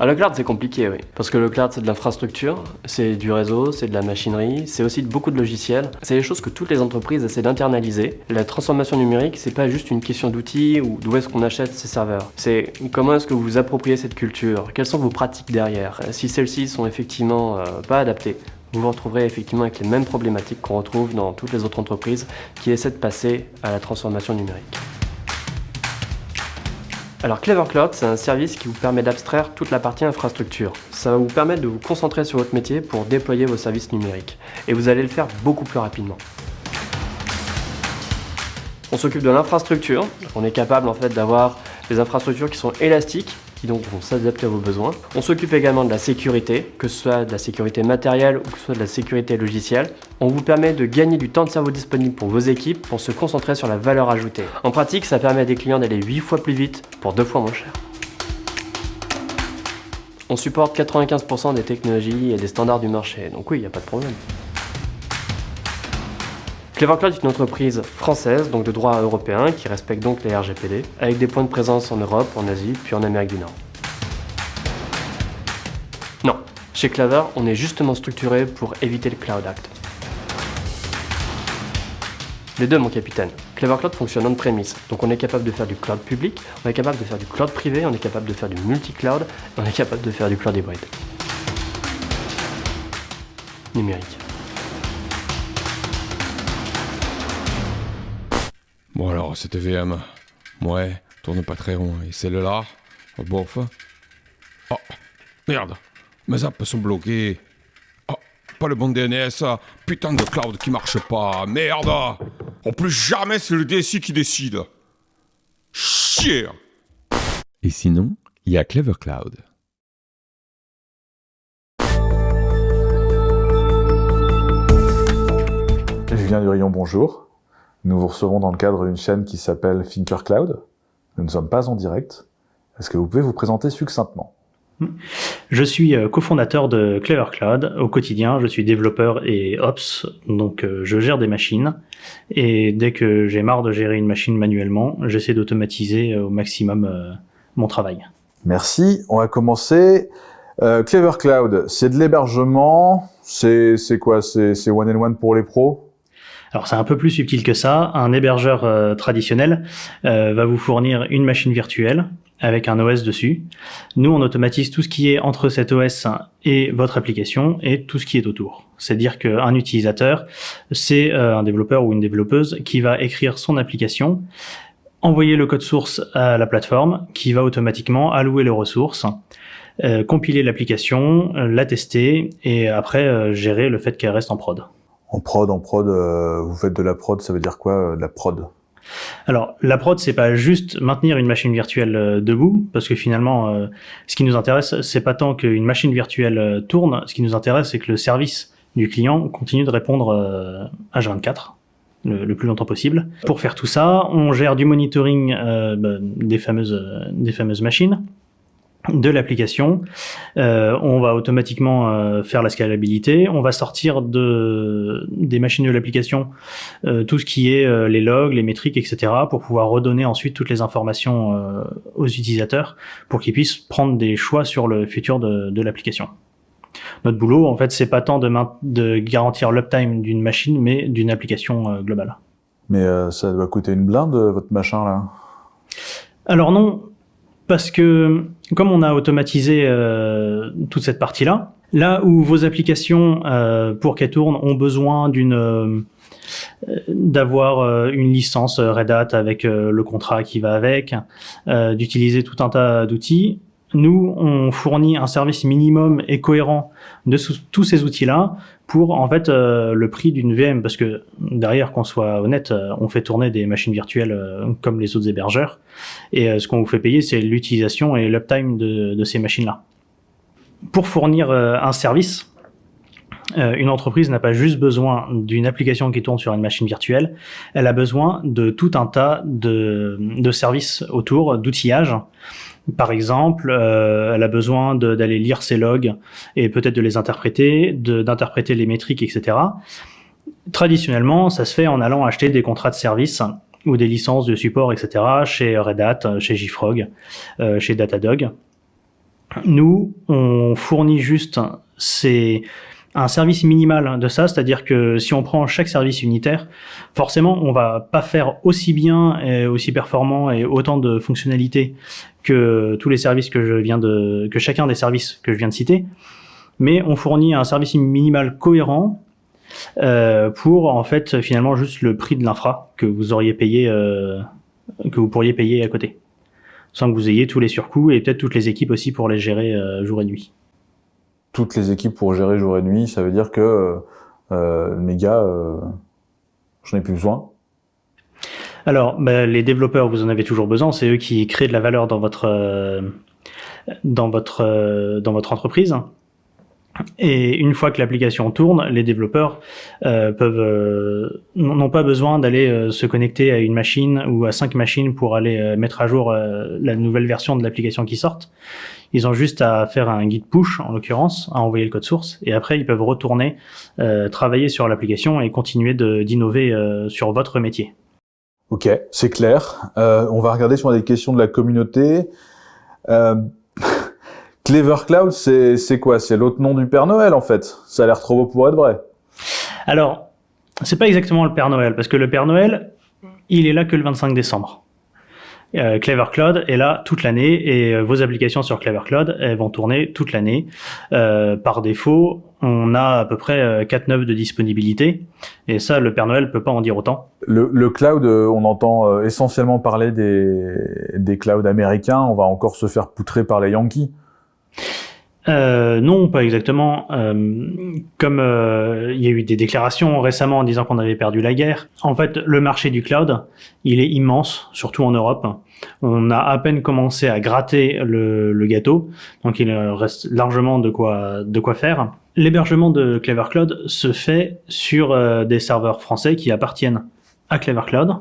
Ah, le cloud, c'est compliqué, oui. Parce que le cloud, c'est de l'infrastructure, c'est du réseau, c'est de la machinerie, c'est aussi beaucoup de logiciels. C'est des choses que toutes les entreprises essaient d'internaliser. La transformation numérique, c'est pas juste une question d'outils ou d'où est-ce qu'on achète ces serveurs. C'est comment est-ce que vous vous appropriez cette culture, quelles sont vos pratiques derrière? Si celles-ci sont effectivement euh, pas adaptées, vous vous retrouverez effectivement avec les mêmes problématiques qu'on retrouve dans toutes les autres entreprises qui essaient de passer à la transformation numérique. Alors Clever Cloud, c'est un service qui vous permet d'abstraire toute la partie infrastructure. Ça va vous permettre de vous concentrer sur votre métier pour déployer vos services numériques. Et vous allez le faire beaucoup plus rapidement. On s'occupe de l'infrastructure. On est capable en fait d'avoir des infrastructures qui sont élastiques donc vont s'adapter à vos besoins. On s'occupe également de la sécurité, que ce soit de la sécurité matérielle ou que ce soit de la sécurité logicielle. On vous permet de gagner du temps de cerveau disponible pour vos équipes pour se concentrer sur la valeur ajoutée. En pratique, ça permet à des clients d'aller 8 fois plus vite pour 2 fois moins cher. On supporte 95% des technologies et des standards du marché, donc oui, il n'y a pas de problème. Clever Cloud est une entreprise française, donc de droit européen, qui respecte donc les RGPD, avec des points de présence en Europe, en Asie, puis en Amérique du Nord. Non, chez Clever, on est justement structuré pour éviter le Cloud Act. Les deux, mon capitaine. Clever Cloud fonctionne on-premise, donc on est capable de faire du cloud public, on est capable de faire du cloud privé, on est capable de faire du multi-cloud, on est capable de faire du cloud hybride. Numérique. Bon alors, c'était VM. Ouais, tourne pas très rond. Et celle-là oh, Bof. Oh, merde. Mes apps sont bloquées. Oh, pas le bon DNS. Putain de cloud qui marche pas. Merde. En plus, jamais c'est le DSI qui décide. Chier. Et sinon, il y a Clever Cloud. Julien Durion, bonjour. Nous vous recevons dans le cadre d'une chaîne qui s'appelle Thinker Cloud. Nous ne sommes pas en direct. Est-ce que vous pouvez vous présenter succinctement? Je suis euh, cofondateur de Clever Cloud. Au quotidien, je suis développeur et ops, donc euh, je gère des machines. Et dès que j'ai marre de gérer une machine manuellement, j'essaie d'automatiser euh, au maximum mon travail. Merci. On va commencer. Clever Cloud, c'est de l'hébergement. C'est quoi? C'est one and one pour les pros? Alors c'est un peu plus subtil que ça. Un hébergeur euh, traditionnel euh, va vous fournir une machine virtuelle avec un OS dessus. Nous, on automatise tout ce qui est entre cet OS et votre application et tout ce qui est autour. C'est-à-dire qu'un utilisateur, c'est euh, un développeur ou une développeuse qui va écrire son application, envoyer le code source à la plateforme qui va automatiquement allouer les ressources, compiler l'application, la tester et après gérer le fait qu'elle reste en prod. En prod, en prod, euh, vous faites de la prod, ça veut dire quoi, euh, la prod? Alors, la prod, c'est pas juste maintenir une machine virtuelle euh, debout, parce que finalement, ce qui nous intéresse, c'est pas tant qu'une machine virtuelle tourne, ce qui nous intéresse, c'est que le service du client continue de répondre H24 le, le, plus longtemps possible. Pour faire tout ça, on gère du monitoring fameuses des fameuses machines de l'application. Euh, on va automatiquement euh, faire la scalabilité. On va sortir de, des machines de l'application euh, tout ce qui est les logs, les métriques, etc. pour pouvoir redonner ensuite toutes les informations aux utilisateurs pour qu'ils puissent prendre des choix sur le futur de, de l'application. Notre boulot, en fait, c'est pas tant de, de garantir l'uptime d'une machine, mais d'une application globale. Mais ça doit coûter une blinde, votre machin, là? Alors non, parce que comme on a automatisé euh, toute cette partie-là, là où vos applications, euh, pour qu'elles tournent, ont besoin d'une euh, d'avoir une licence Red Hat avec le contrat qui va avec, d'utiliser tout un tas d'outils, nous, on fournit un service minimum et cohérent de tous ces outils-là pour en fait euh, le prix d'une VM parce que derrière qu'on soit honnête euh, on fait tourner des machines virtuelles euh, comme les autres hébergeurs. Et ce qu'on vous fait payer c'est l'utilisation et l'uptime de, ces machines là pour fournir un service une entreprise n'a pas juste besoin d'une application qui tourne sur une machine virtuelle, elle a besoin de tout un tas de, de services autour, d'outillage, par exemple, euh, elle a besoin d'aller lire ses logs et peut-être de les interpréter, d'interpréter les métriques, etc. Traditionnellement, ça se fait en allant acheter des contrats de service ou des licences de support, etc. chez Red Hat, chez JFrog, euh, chez Datadog. Nous, on fournit juste c'est un service minimal de ça, c'est-à-dire que si on prend chaque service unitaire, forcément, on va pas faire aussi bien aussi performant et autant de fonctionnalités que tous les services que je viens de, que chacun des services que je viens de citer, mais on fournit un service minimal cohérent euh, pour en fait finalement juste le prix de l'infra que vous auriez payé, euh, que vous pourriez payer à côté, sans que vous ayez tous les surcoûts et peut-être toutes les équipes aussi pour les gérer euh, jour et nuit toutes les équipes pour gérer jour et nuit, ça veut dire que euh, mes gars, euh, j'en ai plus besoin. Alors, bah, les développeurs, vous en avez toujours besoin. C'est eux qui créent de la valeur dans votre euh, dans votre euh, dans votre entreprise. Et une fois que l'application tourne, les développeurs euh, peuvent euh, n'ont pas besoin d'aller euh, se connecter à une machine ou à cinq machines pour aller euh, mettre à jour euh, la nouvelle version de l'application qui sorte. Ils ont juste à faire un guide push, en l'occurrence, à envoyer le code source, et après ils peuvent retourner euh, travailler sur l'application et continuer d'innover sur votre métier. Ok, c'est clair. on va regarder sur des questions de la communauté. Clever Cloud, c'est quoi? C'est l'autre nom du Père Noël en fait. Ça a l'air trop beau pour être vrai. Alors, c'est pas exactement le Père Noël, parce que le Père Noël, il est là que le 25 décembre. Euh, Clever Cloud est là toute l'année et euh, vos applications sur Clever Cloud elles vont tourner toute l'année. Euh, par défaut, on a à peu près 4 9 de disponibilité et ça, le Père Noël peut pas en dire autant. Le, le cloud, on entend essentiellement parler des, des clouds américains. On va encore se faire poutrer par les Yankees. Euh, non, pas exactement. Euh, comme euh, il y a eu des déclarations récemment en disant qu'on avait perdu la guerre. En fait, le marché du cloud, il est immense, surtout en Europe. On a à peine commencé à gratter le, gâteau, donc il reste largement de quoi de quoi faire. L'hébergement de Clever Cloud se fait sur euh, des serveurs français qui appartiennent à Clever Cloud,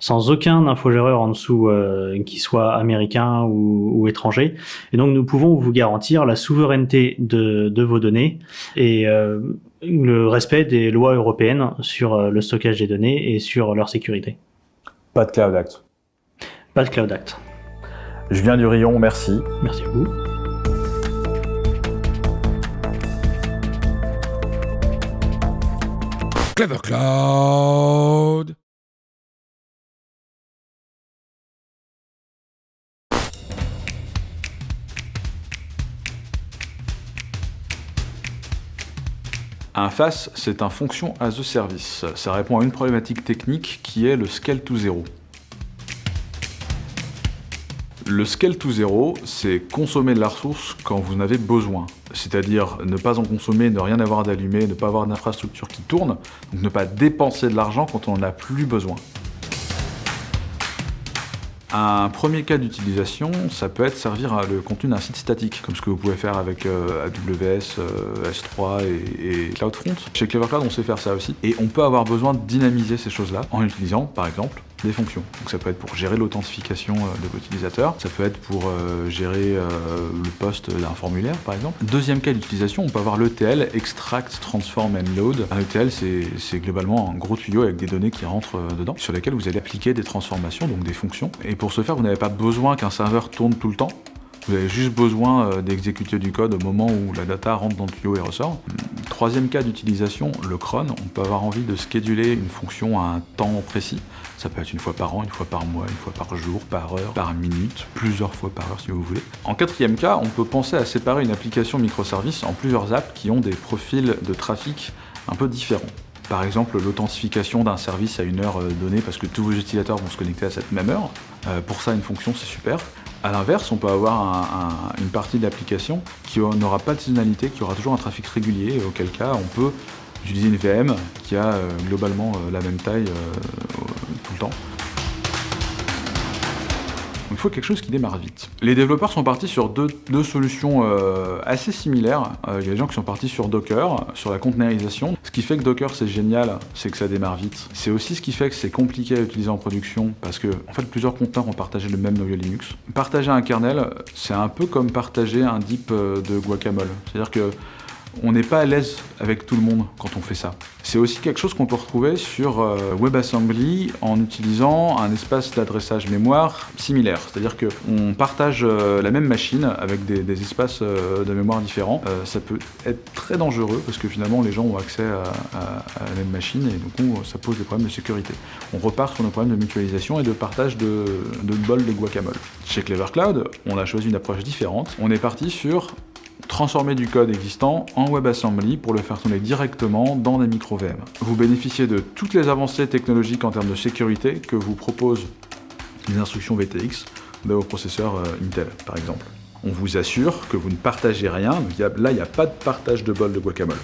sans aucun infogéreur en dessous euh, qui soit américain ou, ou, étranger. Et donc nous pouvons vous garantir la souveraineté de, de vos données et euh, le respect des lois européennes sur euh, le stockage des données et sur leur sécurité. Pas de Cloud Act. Pas de Cloud Act. Je viens du rayon, merci. Merci à vous. Clever Cloud Un FAS, c'est un Function as a Service. Ça répond à une problématique technique qui est le scale to zero. Le scale to zero, c'est consommer de la ressource quand vous en avez besoin. C'est-à-dire ne pas en consommer, ne rien avoir d'allumé, ne pas avoir d'infrastructure qui tourne, donc ne pas dépenser de l'argent quand on n'en a plus besoin. Un premier cas d'utilisation, ça peut être servir le contenu d'un site statique, comme ce que vous pouvez faire avec euh, AWS, euh, S3 et, CloudFront. Chez Clever Cloud, on sait faire ça aussi, et on peut avoir besoin de dynamiser ces choses-là en utilisant, par exemple, des fonctions. Donc ça peut être pour gérer l'authentification de l'utilisateur, ça peut être pour euh, gérer euh, le poste d'un formulaire par exemple. Deuxième cas d'utilisation, on peut avoir l'ETL, Extract, Transform and Load. Un ETL c'est globalement un gros tuyau avec des données qui rentrent euh, dedans, sur lesquelles vous allez appliquer des transformations, donc des fonctions. Et pour ce faire, vous n'avez pas besoin qu'un serveur tourne tout le temps, vous avez juste besoin euh, d'exécuter du code au moment où la data rentre dans le tuyau et ressort. Troisième cas d'utilisation, le cron. On peut avoir envie de scheduler une fonction à un temps précis. Ça peut être une fois par an, une fois par mois, une fois par jour, par heure, par minute, plusieurs fois par heure si vous voulez. En quatrième cas, on peut penser à séparer une application microservice en plusieurs apps qui ont des profils de trafic un peu différents. Par exemple, l'authentification d'un service à une heure euh, donnée parce que tous vos utilisateurs vont se connecter à cette même heure. Euh, pour ça, une fonction, c'est super. A l'inverse, on peut avoir un, un, une partie de l'application qui n'aura pas de saisonnalité, qui aura toujours un trafic régulier, auquel cas on peut utiliser une VM qui a euh, globalement euh, la même taille euh, tout le temps. Il faut quelque chose qui démarre vite. Les développeurs sont partis sur deux, solutions euh, assez similaires. Euh, il y a des gens qui sont partis sur Docker, sur la conteneurisation. Ce qui fait que Docker c'est génial, c'est que ça démarre vite. C'est aussi ce qui fait que c'est compliqué à utiliser en production parce que en fait plusieurs conteneurs ont partagé le même noyau Linux. Partager un kernel, c'est un peu comme partager un dip de guacamole. C'est-à-dire que on n'est pas à l'aise avec tout le monde quand on fait ça. C'est aussi quelque chose qu'on peut retrouver sur euh, WebAssembly en utilisant un espace d'adressage mémoire similaire. C'est-à-dire qu'on partage euh, la même machine avec des, espaces euh, de mémoire différents. Ça peut être très dangereux parce que finalement les gens ont accès à, la même machine et on- ça pose des problèmes de sécurité. On repart sur nos problèmes de mutualisation et de partage de, de bol de guacamole. Chez Clever Cloud, on a choisi une approche différente. On est parti sur transformer du code existant en WebAssembly pour le faire tourner directement dans des micro-VM. Vous bénéficiez de toutes les avancées technologiques en termes de sécurité que vous proposent les instructions VTX de vos processeurs euh, Intel, par exemple. On vous assure que vous ne partagez rien, là il n'y a pas de partage de bol de guacamole.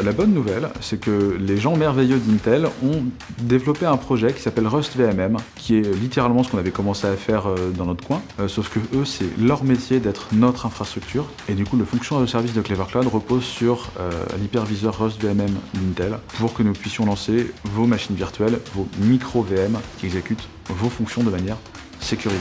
La bonne nouvelle, c'est que les gens merveilleux d'Intel ont développé un projet qui s'appelle Rust VMM, qui est littéralement ce qu'on avait commencé à faire euh, dans notre coin, euh, sauf que eux, c'est leur métier d'être notre infrastructure, et du coup, le fonction de service de Clever Cloud repose sur euh, l'hyperviseur Rust VMM d'Intel pour que nous puissions lancer vos machines virtuelles, vos micro VM qui exécutent vos fonctions de manière sécurisée.